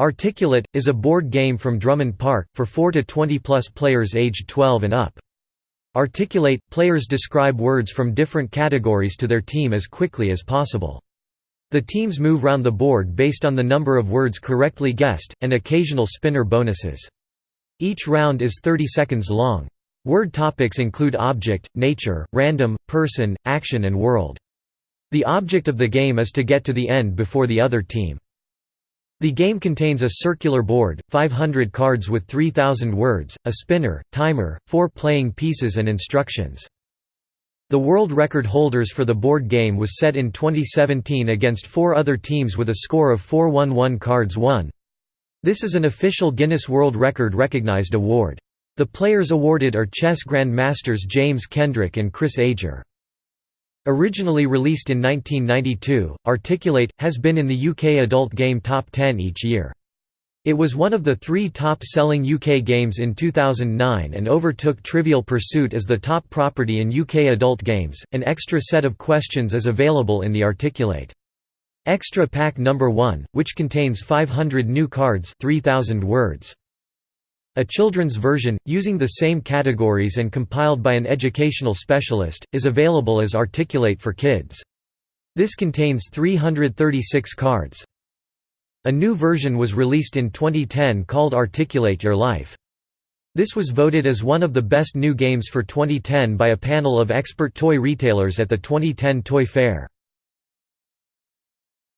Articulate, is a board game from Drummond Park, for 4 to 20-plus players aged 12 and up. Articulate – Players describe words from different categories to their team as quickly as possible. The teams move round the board based on the number of words correctly guessed, and occasional spinner bonuses. Each round is 30 seconds long. Word topics include object, nature, random, person, action and world. The object of the game is to get to the end before the other team. The game contains a circular board, 500 cards with 3,000 words, a spinner, timer, four playing pieces and instructions. The world record holders for the board game was set in 2017 against four other teams with a score of 411 cards won. This is an official Guinness World Record recognized award. The players awarded are chess grandmasters James Kendrick and Chris Ager. Originally released in 1992, Articulate, has been in the UK adult game top 10 each year. It was one of the three top-selling UK games in 2009 and overtook Trivial Pursuit as the top property in UK adult games. An extra set of questions is available in the Articulate. Extra Pack Number 1, which contains 500 new cards 3000 words. A children's version, using the same categories and compiled by an educational specialist, is available as Articulate for Kids. This contains 336 cards. A new version was released in 2010 called Articulate Your Life. This was voted as one of the best new games for 2010 by a panel of expert toy retailers at the 2010 Toy Fair.